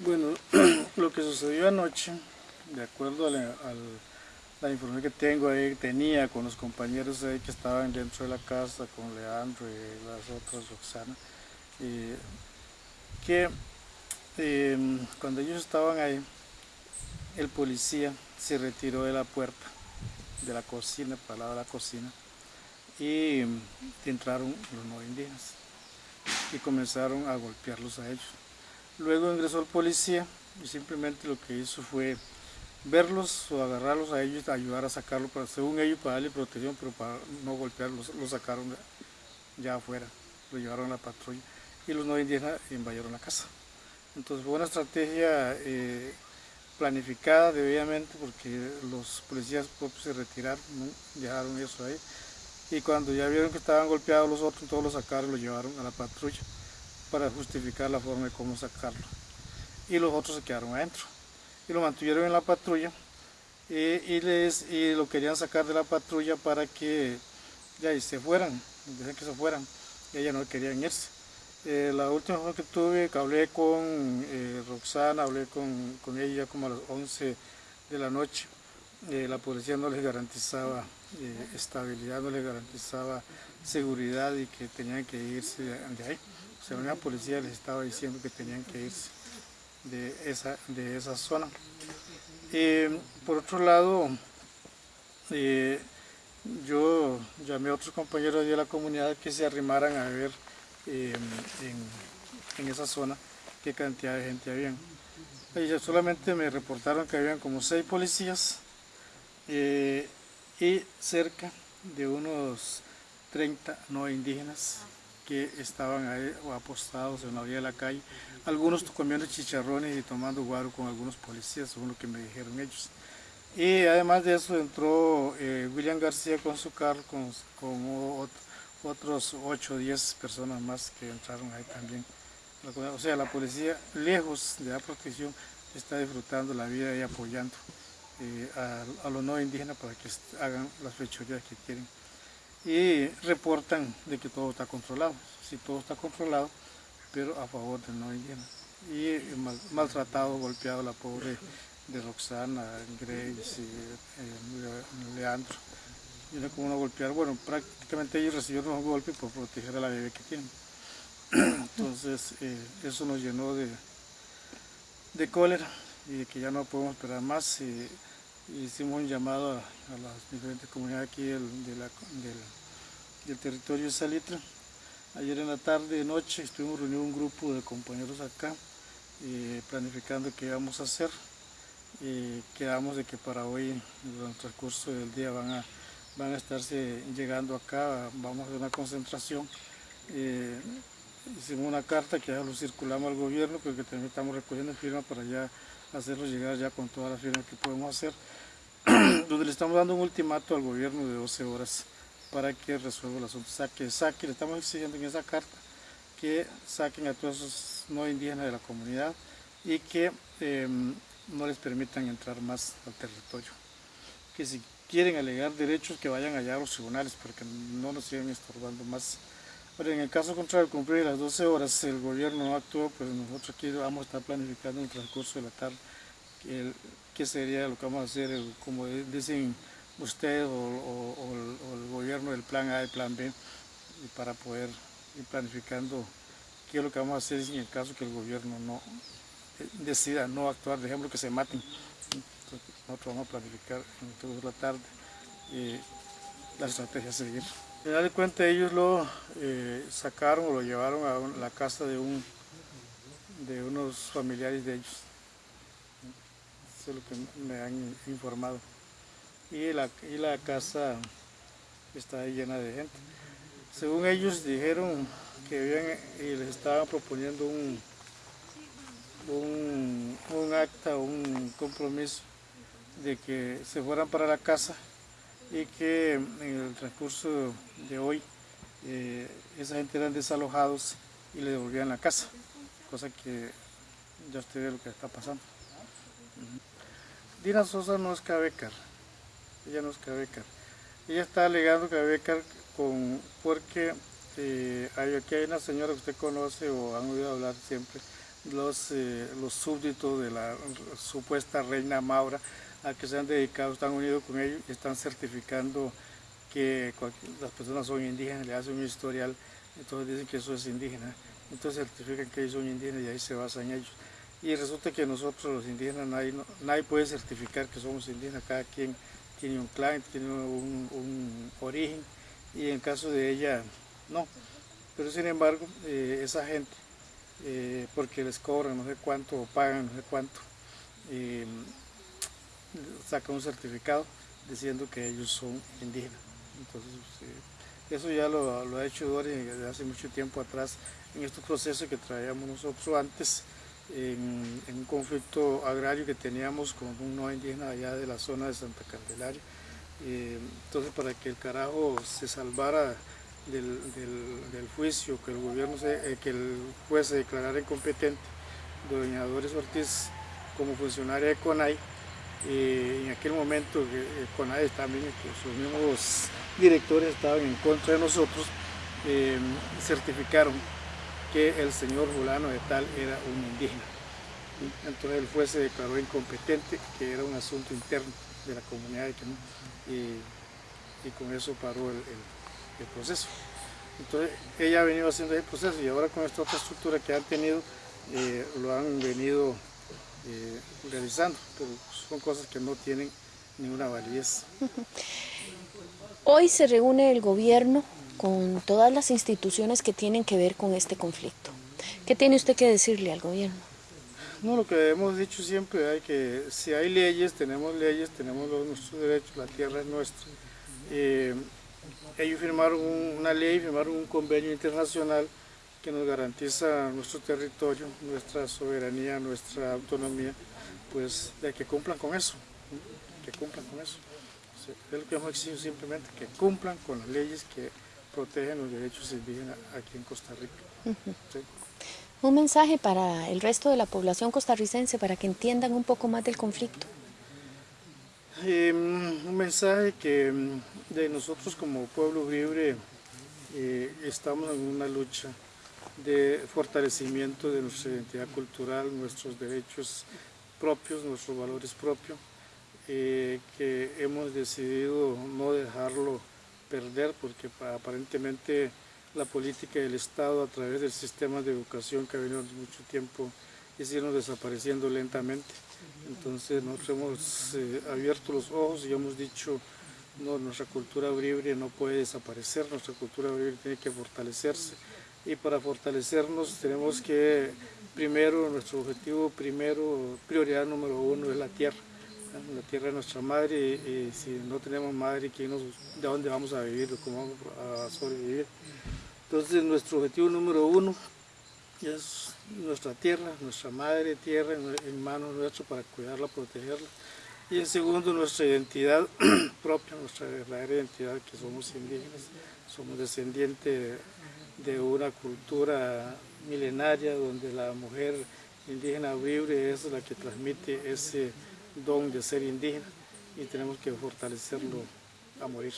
Bueno, lo que sucedió anoche, de acuerdo a la, información que tengo ahí, tenía con los compañeros ahí que estaban dentro de la casa, con Leandro y las otras, Roxana, que em, cuando ellos estaban ahí, el policía se retiró de la puerta de la cocina, para la cocina, y entraron los no indígenas y comenzaron a golpearlos a ellos. Luego ingresó el policía y simplemente lo que hizo fue verlos o agarrarlos a ellos ayudar a sacarlos, para, según ellos para darle protección, pero para no golpearlos, los sacaron ya afuera, lo llevaron a la patrulla y los no indígenas invadieron la casa. Entonces fue una estrategia eh, planificada debidamente porque los policías se retiraron, dejaron eso ahí. Y cuando ya vieron que estaban golpeados los otros, todos los sacaron y los llevaron a la patrulla para justificar la forma de cómo sacarlo. Y los otros se quedaron adentro. Y lo mantuvieron en la patrulla y, les, y lo querían sacar de la patrulla para que ya se fueran, que se fueran. Y ellas no querían irse. Eh, la última vez que tuve, que hablé con eh, Roxana, hablé con, con, ella como a las 11 de la noche, eh, la policía no les garantizaba estabilidad, no les garantizaba seguridad y que tenían que irse de ahí sea, una policía les estaba diciendo que tenían que irse de esa, de esa zona. Eh, por otro lado, eh, yo llamé a otros compañeros de la comunidad que se arrimaran a ver eh, en, esa zona qué cantidad de gente había. Ellos solamente me reportaron que habían como seis policías y cerca de unos 30 no indígenas que estaban ahí apostados en la orilla de la calle, algunos comiendo chicharrones y tomando guaro con algunos policías, según lo que me dijeron ellos. Y además de eso entró eh, William García con su carro, con, otros 8 o 10 personas más que entraron ahí también. O sea, la policía, lejos de la protección, está disfrutando la vida y apoyando eh, a, a, los no indígenas para que hagan las fechorías que quieren y reportan de que todo está controlado. Si todo está controlado, pero a favor del no indígena. Y maltratado, golpeado la pobre de Roxana, Grace, y, Leandro. Y era como una golpear, bueno, prácticamente ellos recibieron un golpe por proteger a la bebé que tienen. Entonces, eh, eso nos llenó de, de cólera y de que ya no podemos esperar más. Y, hicimos un llamado a, las diferentes comunidades aquí del, del, territorio de Salitre. Ayer en la tarde noche estuvimos reunidos un grupo de compañeros acá, eh, planificando qué íbamos a hacer. y quedamos de que para hoy, durante el transcurso del día, van a, van a estarse llegando acá, vamos a hacer una concentración. Eh, hicimos una carta que ya lo circulamos al gobierno, porque también estamos recogiendo firmas para ya hacerlo llegar ya con todas las firmas que podemos hacer, donde le estamos dando un ultimato al gobierno de 12 horas para que resuelva el asunto, saque, saque, le estamos exigiendo en esa carta que saquen a todos esos no indígenas de la comunidad y que em, no les permitan entrar más al territorio. Que si quieren alegar derechos que vayan allá a los tribunales porque no nos sigan estorbando más. Pero en el caso contrario, cumplir las 12 horas, el gobierno no actuó, pues nosotros aquí vamos a estar planificando en el transcurso de la tarde qué sería lo que vamos a hacer, como dicen ustedes o, el gobierno del plan A y plan B, para poder ir planificando qué es lo que vamos a hacer en el caso que el gobierno no eh, decida no actuar, dejemos que se maten. nosotros vamos a planificar en la tarde eh, la estrategia a seguir. Da de cuenta ellos lo eh, sacaron o lo llevaron a la casa de, un, de unos familiares de ellos. Eso es lo que me han informado. Y la, y la casa está llena de gente. Según ellos dijeron que y les estaban proponiendo un, un, un acta, un compromiso de que se fueran para la casa y que en el transcurso de hoy eh, esa gente eran desalojados y le devolvían la casa, cosa que ya usted ve lo que está pasando. Dina Sosa no es cabecar, ella no es cabecar. Ella está alegando cabecar con, porque eh, aquí hay una señora que usted conoce o han oído hablar siempre, los, eh, los súbditos de la supuesta reina Maura a que se han dedicado, están unidos con ellos y están certificando que las personas son indígenas, le hacen un historial, entonces dicen que eso es indígena, entonces certifican que ellos son indígenas y ahí se basan ellos. Y resulta que nosotros los indígenas, nadie, nadie puede certificar que somos indígenas, cada quien tiene un clan, tiene un, origen, y en caso de ella, no. Pero sin embargo, eh, esa gente, eh, porque les cobran no sé cuánto o pagan no sé cuánto, eh, sacan un certificado diciendo que ellos son indígenas. Entonces, eso ya lo, ha hecho Dori desde hace mucho tiempo atrás en estos procesos que traíamos nosotros antes en, un conflicto agrario que teníamos con un no indígena allá de la zona de Santa Candelaria. Eh, entonces para que el carajo se salvara del, juicio, que el gobierno se, eh, que el juez se declarara incompetente, doña Doris Ortiz como funcionaria de CONAI, eh, en aquel momento CONAI también, sus mismos directores estaban en contra de nosotros, certificaron que el señor fulano de tal era un indígena. Entonces el juez se declaró incompetente, que era un asunto interno de la comunidad y, con eso paró el, proceso. Entonces ella ha venido haciendo el proceso y ahora con esta otra estructura que han tenido, eh, lo han venido eh, realizando, pero son cosas que no tienen ninguna validez. Hoy se reúne el gobierno con todas las instituciones que tienen que ver con este conflicto. ¿Qué tiene usted que decirle al gobierno? No, lo que hemos dicho siempre hay que si hay leyes, tenemos leyes, tenemos los, nuestros derechos, la tierra es nuestra. Eh, ellos firmaron una ley, firmaron un convenio internacional que nos garantiza nuestro territorio, nuestra soberanía, nuestra autonomía, pues de que cumplan con eso, que cumplan con eso. es lo que hemos exigido simplemente, que cumplan con las leyes que protegen los derechos indígenas aquí en Costa Rica. Un mensaje para el resto de la población costarricense para que entiendan un poco más del conflicto. Em, un mensaje que em, de nosotros como pueblo libre eh, estamos en una lucha de fortalecimiento de nuestra identidad cultural, nuestros derechos propios, nuestros valores propios, eh, que hemos decidido no dejarlo perder porque aparentemente la política del Estado a través del sistema de educación que ha venido mucho tiempo hicieron desapareciendo lentamente. Entonces nosotros hemos eh, abierto los ojos y hemos dicho no, nuestra cultura libre no puede desaparecer, nuestra cultura libre tiene que fortalecerse y para fortalecernos tenemos que primero, nuestro objetivo primero, prioridad número uno es la tierra la tierra es nuestra madre y, si no tenemos madre, ¿de dónde vamos a vivir? ¿Cómo vamos a sobrevivir? Entonces nuestro objetivo número uno es nuestra tierra, nuestra madre tierra en manos nuestras para cuidarla, protegerla. Y en segundo, nuestra identidad propia, nuestra verdadera identidad, que somos indígenas, somos descendientes de una cultura milenaria donde la mujer indígena libre es la que transmite ese don de ser indígena y tenemos que fortalecerlo a morir.